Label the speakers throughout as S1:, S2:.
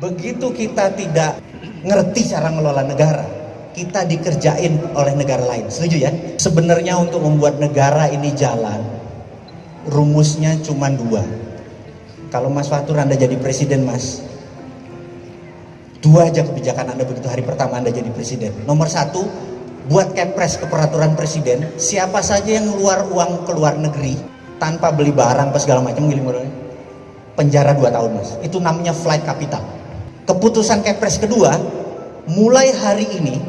S1: Begitu kita tidak ngerti cara ngelola negara, kita dikerjain oleh negara lain. Setuju ya? Sebenarnya untuk membuat negara ini jalan, rumusnya cuma dua. Kalau Mas Fatur Anda jadi presiden, Mas, dua aja kebijakan Anda begitu hari pertama Anda jadi presiden. Nomor satu, buat kepres ke peraturan presiden, siapa saja yang keluar uang ke luar negeri tanpa beli barang apa segala macam, penjara dua tahun, Mas. Itu namanya flight capital keputusan Kepres kedua mulai hari ini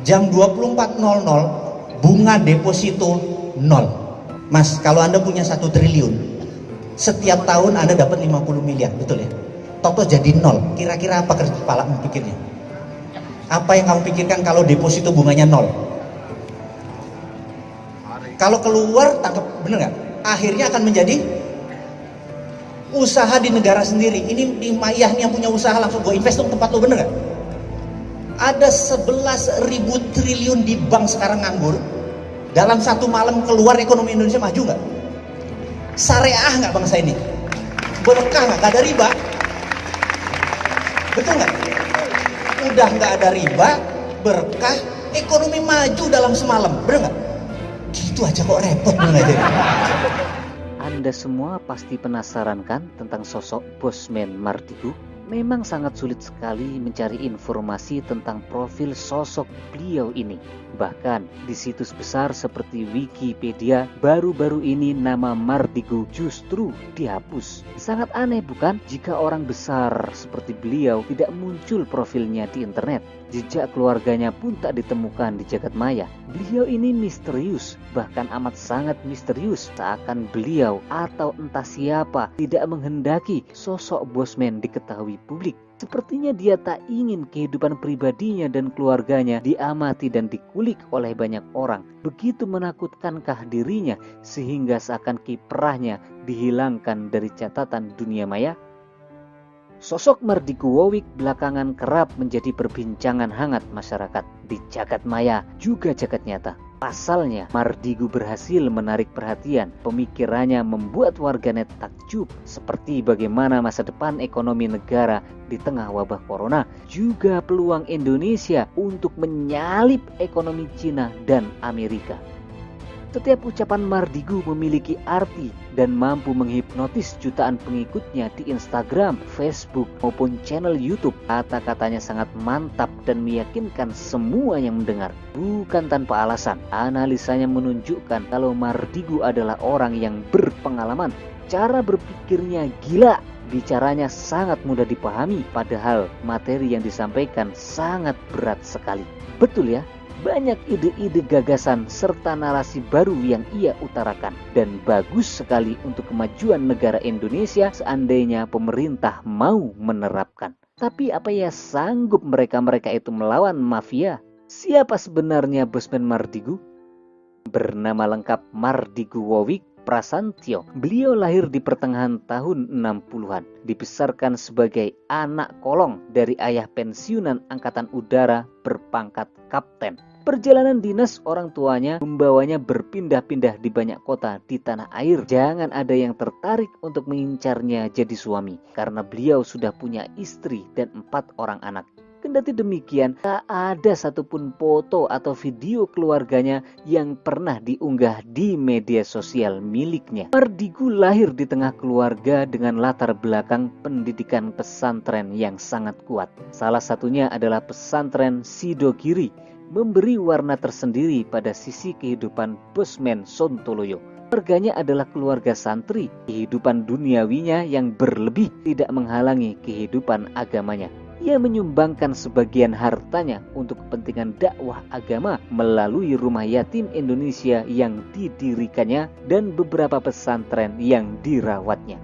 S1: jam 24.00 bunga deposito nol. Mas kalau anda punya satu triliun setiap tahun anda dapat 50 miliar betul ya? Toto jadi nol. Kira-kira apa kerja kepala pikirnya? Apa yang kamu pikirkan kalau deposito bunganya nol? Kalau keluar tangkap. Bener nggak? Akhirnya akan menjadi usaha di negara sendiri ini di Mayah yang punya usaha langsung gue invest dong tempat lo bener gak? ada 11 ribu triliun di bank sekarang nganggur dalam satu malam keluar ekonomi Indonesia maju nggak? syariah nggak bangsa ini? berkah nggak? Gak ada riba betul nggak? udah nggak ada riba berkah ekonomi maju dalam semalam bener nggak? gitu aja kok repot bener aja
S2: anda semua pasti penasaran kan tentang sosok Bosman Mardigu? Memang sangat sulit sekali mencari informasi tentang profil sosok beliau ini. Bahkan di situs besar seperti Wikipedia, baru-baru ini nama Mardigu justru dihapus. Sangat aneh bukan jika orang besar seperti beliau tidak muncul profilnya di internet. Jejak keluarganya pun tak ditemukan di jagat maya. Beliau ini misterius, bahkan amat sangat misterius. Seakan beliau atau entah siapa tidak menghendaki sosok Bosman diketahui publik. Sepertinya dia tak ingin kehidupan pribadinya dan keluarganya diamati dan dikulik oleh banyak orang. Begitu menakutkankah dirinya sehingga seakan kiprahnya dihilangkan dari catatan dunia maya? Sosok Mardiku Wowik belakangan kerap menjadi perbincangan hangat masyarakat di jagat maya juga jagat nyata. Pasalnya, Mardigu berhasil menarik perhatian. Pemikirannya membuat warganet takjub seperti bagaimana masa depan ekonomi negara di tengah wabah corona, juga peluang Indonesia untuk menyalip ekonomi Cina dan Amerika. Setiap ucapan Mardigu memiliki arti dan mampu menghipnotis jutaan pengikutnya di Instagram, Facebook, maupun channel YouTube. Kata-katanya sangat mantap dan meyakinkan semua yang mendengar. Bukan tanpa alasan, analisanya menunjukkan kalau Mardigu adalah orang yang berpengalaman. Cara berpikirnya gila, bicaranya sangat mudah dipahami, padahal materi yang disampaikan sangat berat sekali. Betul ya? Banyak ide-ide gagasan serta narasi baru yang ia utarakan dan bagus sekali untuk kemajuan negara Indonesia seandainya pemerintah mau menerapkan. Tapi apa ya sanggup mereka-mereka itu melawan mafia? Siapa sebenarnya Bosman Mardigu? Bernama lengkap Mardigu Wowik Prasantyo. Beliau lahir di pertengahan tahun 60-an. Dibesarkan sebagai anak kolong dari ayah pensiunan angkatan udara berpangkat kapten. Perjalanan dinas orang tuanya membawanya berpindah-pindah di banyak kota di tanah air. Jangan ada yang tertarik untuk mengincarnya jadi suami karena beliau sudah punya istri dan empat orang anak. Kendati demikian, tak ada satupun foto atau video keluarganya yang pernah diunggah di media sosial miliknya. Mardigu lahir di tengah keluarga dengan latar belakang pendidikan pesantren yang sangat kuat. Salah satunya adalah pesantren Sidogiri memberi warna tersendiri pada sisi kehidupan Bosman Sontoloyo. Keluarganya adalah keluarga santri. Kehidupan duniawinya yang berlebih tidak menghalangi kehidupan agamanya. Ia menyumbangkan sebagian hartanya untuk kepentingan dakwah agama melalui rumah yatim Indonesia yang didirikannya dan beberapa pesantren yang dirawatnya.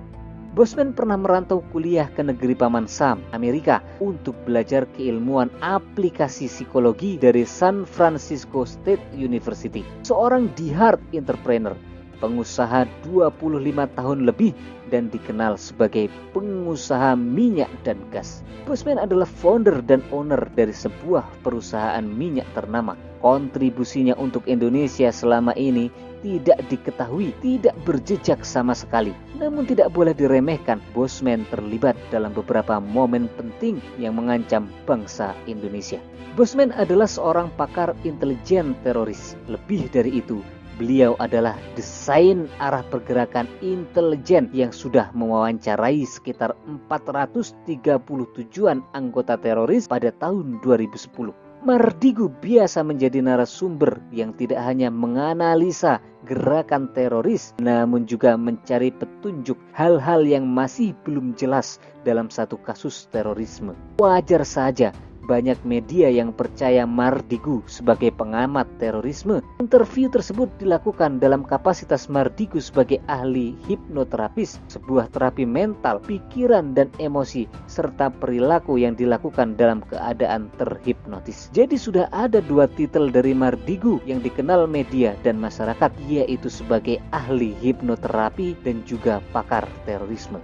S2: Bosman pernah merantau kuliah ke negeri Paman Sam, Amerika untuk belajar keilmuan aplikasi psikologi dari San Francisco State University. Seorang di-hard entrepreneur, pengusaha 25 tahun lebih dan dikenal sebagai pengusaha minyak dan gas. Bosman adalah founder dan owner dari sebuah perusahaan minyak ternama. Kontribusinya untuk Indonesia selama ini tidak diketahui, tidak berjejak sama sekali. Namun tidak boleh diremehkan, Bosman terlibat dalam beberapa momen penting yang mengancam bangsa Indonesia. Bosman adalah seorang pakar intelijen teroris. Lebih dari itu, Beliau adalah desain arah pergerakan intelijen yang sudah mewawancarai sekitar 437-an anggota teroris pada tahun 2010. Mardigu biasa menjadi narasumber yang tidak hanya menganalisa gerakan teroris, namun juga mencari petunjuk hal-hal yang masih belum jelas dalam satu kasus terorisme. Wajar saja banyak media yang percaya Mardigu sebagai pengamat terorisme. Interview tersebut dilakukan dalam kapasitas Mardigu sebagai ahli hipnoterapis, sebuah terapi mental, pikiran dan emosi serta perilaku yang dilakukan dalam keadaan terhipnotis. Jadi sudah ada dua titel dari Mardigu yang dikenal media dan masyarakat yaitu sebagai ahli hipnoterapi dan juga pakar terorisme.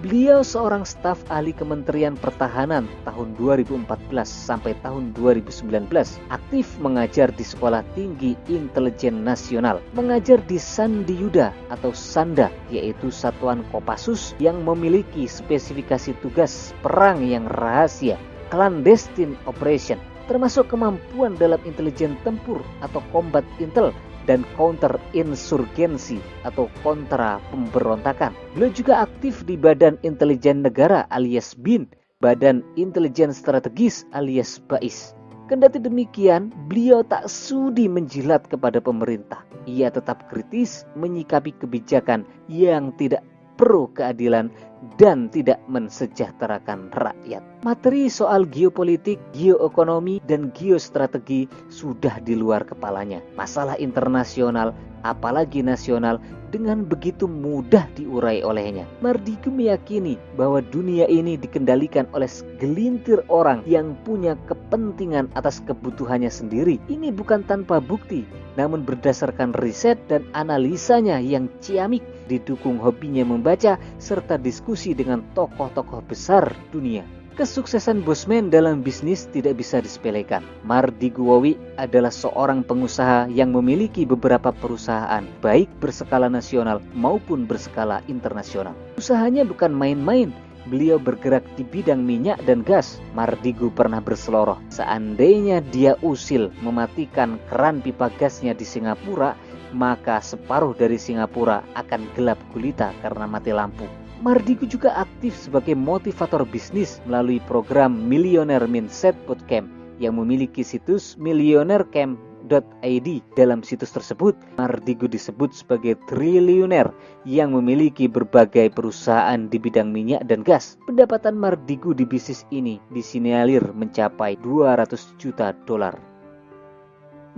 S2: Beliau seorang staf ahli Kementerian Pertahanan tahun 2014 sampai tahun 2019, aktif mengajar di Sekolah Tinggi Intelijen Nasional, mengajar di Sandi Yuda atau Sanda, yaitu satuan Kopassus yang memiliki spesifikasi tugas perang yang rahasia, clandestine operation, termasuk kemampuan dalam intelijen tempur atau combat intel dan counter insurgensi atau kontra pemberontakan. Beliau juga aktif di Badan Intelijen Negara alias BIN, Badan Intelijen Strategis alias BAIS. Kendati demikian, beliau tak sudi menjilat kepada pemerintah. Ia tetap kritis menyikapi kebijakan yang tidak pro keadilan dan tidak mensejahterakan rakyat. Materi soal geopolitik, geoekonomi, dan geostrategi sudah di luar kepalanya. Masalah internasional, apalagi nasional, dengan begitu mudah diurai olehnya. Mardigu meyakini bahwa dunia ini dikendalikan oleh segelintir orang yang punya kepentingan atas kebutuhannya sendiri. Ini bukan tanpa bukti, namun berdasarkan riset dan analisanya yang ciamik didukung hobinya membaca serta diskusi dengan tokoh-tokoh besar dunia. Kesuksesan Bosman dalam bisnis tidak bisa disepelekan. Mardi Guwawi adalah seorang pengusaha yang memiliki beberapa perusahaan, baik berskala nasional maupun berskala internasional. Usahanya bukan main-main, beliau bergerak di bidang minyak dan gas. Mardigu pernah berseloroh. Seandainya dia usil mematikan keran pipa gasnya di Singapura, maka separuh dari Singapura akan gelap gulita karena mati lampu. Mardigu juga aktif sebagai motivator bisnis melalui program Millionaire Mindset Bootcamp yang memiliki situs millionairecamp.id. Dalam situs tersebut, Mardigu disebut sebagai triliuner yang memiliki berbagai perusahaan di bidang minyak dan gas. Pendapatan Mardigu di bisnis ini disinyalir mencapai 200 juta dolar.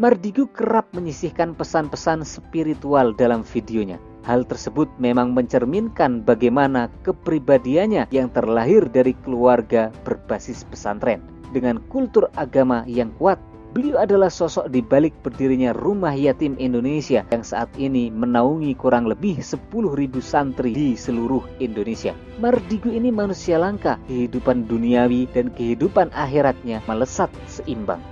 S2: Mardigu kerap menyisihkan pesan-pesan spiritual dalam videonya. Hal tersebut memang mencerminkan bagaimana kepribadiannya yang terlahir dari keluarga berbasis pesantren. Dengan kultur agama yang kuat, beliau adalah sosok di balik berdirinya Rumah Yatim Indonesia yang saat ini menaungi kurang lebih 10.000 santri di seluruh Indonesia. Mardigu ini manusia langka, kehidupan duniawi dan kehidupan akhiratnya melesat seimbang.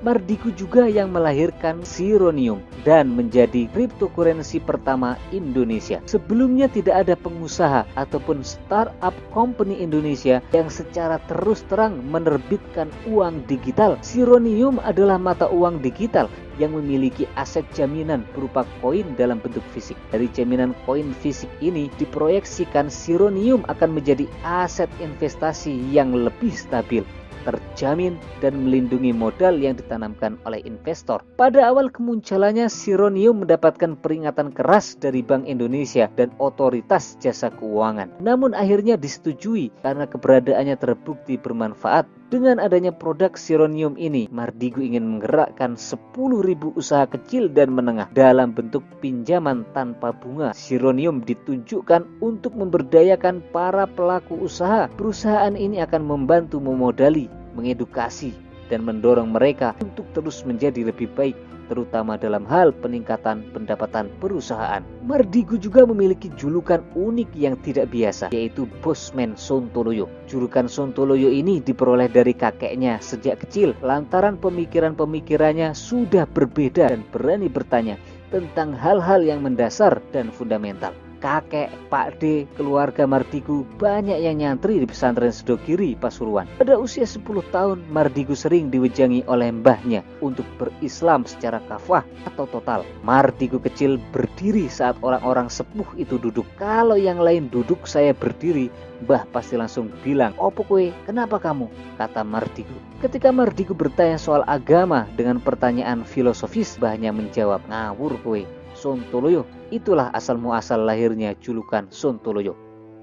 S2: Mardiku juga yang melahirkan Sironium dan menjadi cryptocurrency pertama Indonesia. Sebelumnya tidak ada pengusaha ataupun startup company Indonesia yang secara terus terang menerbitkan uang digital. Sironium adalah mata uang digital yang memiliki aset jaminan berupa koin dalam bentuk fisik. Dari jaminan koin fisik ini diproyeksikan Sironium akan menjadi aset investasi yang lebih stabil terjamin dan melindungi modal yang ditanamkan oleh investor. Pada awal kemunculannya, Sironium mendapatkan peringatan keras dari Bank Indonesia dan otoritas jasa keuangan. Namun akhirnya disetujui karena keberadaannya terbukti bermanfaat dengan adanya produk Sironium ini, Mardigu ingin menggerakkan 10.000 usaha kecil dan menengah dalam bentuk pinjaman tanpa bunga. Sironium ditunjukkan untuk memberdayakan para pelaku usaha. Perusahaan ini akan membantu memodali, mengedukasi, dan mendorong mereka untuk terus menjadi lebih baik terutama dalam hal peningkatan pendapatan perusahaan. Mardigu juga memiliki julukan unik yang tidak biasa, yaitu Bosman Sontoloyo. Julukan Sontoloyo ini diperoleh dari kakeknya sejak kecil, lantaran pemikiran-pemikirannya sudah berbeda dan berani bertanya tentang hal-hal yang mendasar dan fundamental kakek, Pak D, keluarga Mardigu banyak yang nyantri di pesantren Sedokiri Pasuruan. Pada usia 10 tahun, Mardigu sering diwejangi oleh mbahnya untuk berislam secara kafah atau total. Mardigu kecil berdiri saat orang-orang sepuh itu duduk. Kalau yang lain duduk, saya berdiri. Mbah pasti langsung bilang, Opo kue, kenapa kamu? Kata Mardigu. Ketika Mardigu bertanya soal agama dengan pertanyaan filosofis, mbahnya menjawab, ngawur kue Sontoloyo. Itulah asal muasal lahirnya julukan Sontoloyo.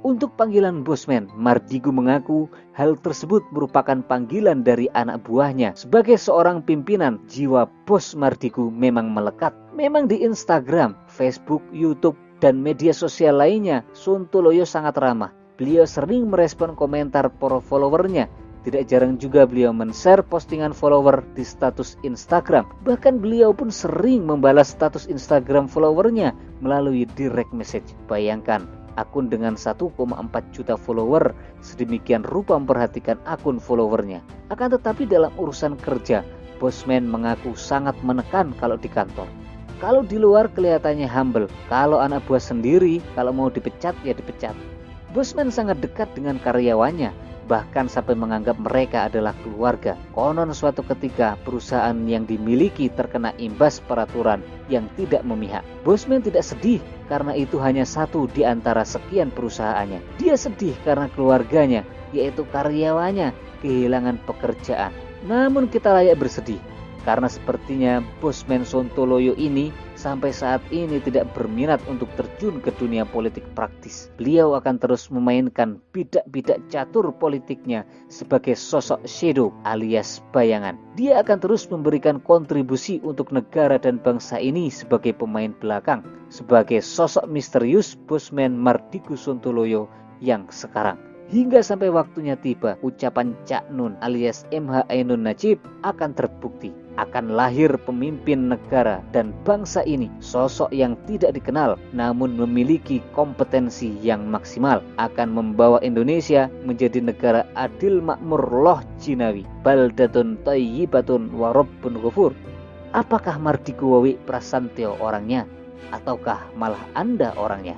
S2: Untuk panggilan Bosman, Mardigu mengaku hal tersebut merupakan panggilan dari anak buahnya. Sebagai seorang pimpinan, jiwa bos Mardigu memang melekat. Memang di Instagram, Facebook, YouTube, dan media sosial lainnya, Sontoloyo sangat ramah. Beliau sering merespon komentar para followernya tidak jarang juga beliau men-share postingan follower di status Instagram. Bahkan beliau pun sering membalas status Instagram followernya melalui direct message. Bayangkan, akun dengan 1,4 juta follower sedemikian rupa memperhatikan akun followernya. Akan tetapi dalam urusan kerja, Bosman mengaku sangat menekan kalau di kantor. Kalau di luar kelihatannya humble, kalau anak buah sendiri, kalau mau dipecat ya dipecat. Bosman sangat dekat dengan karyawannya, bahkan sampai menganggap mereka adalah keluarga. Konon suatu ketika perusahaan yang dimiliki terkena imbas peraturan yang tidak memihak. Bosman tidak sedih karena itu hanya satu di antara sekian perusahaannya. Dia sedih karena keluarganya, yaitu karyawannya, kehilangan pekerjaan. Namun kita layak bersedih karena sepertinya Bosman Sontoloyo ini sampai saat ini tidak berminat untuk terjun ke dunia politik praktis. Beliau akan terus memainkan bidak-bidak catur politiknya sebagai sosok shadow alias bayangan. Dia akan terus memberikan kontribusi untuk negara dan bangsa ini sebagai pemain belakang, sebagai sosok misterius Bosman Mardigu Sontoloyo yang sekarang. Hingga sampai waktunya tiba, ucapan Cak Nun alias MH Ainun Najib akan terbukti. Akan lahir pemimpin negara dan bangsa ini, sosok yang tidak dikenal namun memiliki kompetensi yang maksimal akan membawa Indonesia menjadi negara adil makmur loh jinawi. Baldatun tayyibatun warabbun ghafur. Apakah Mardiku Wawi Prasantyo orangnya? Ataukah malah Anda orangnya?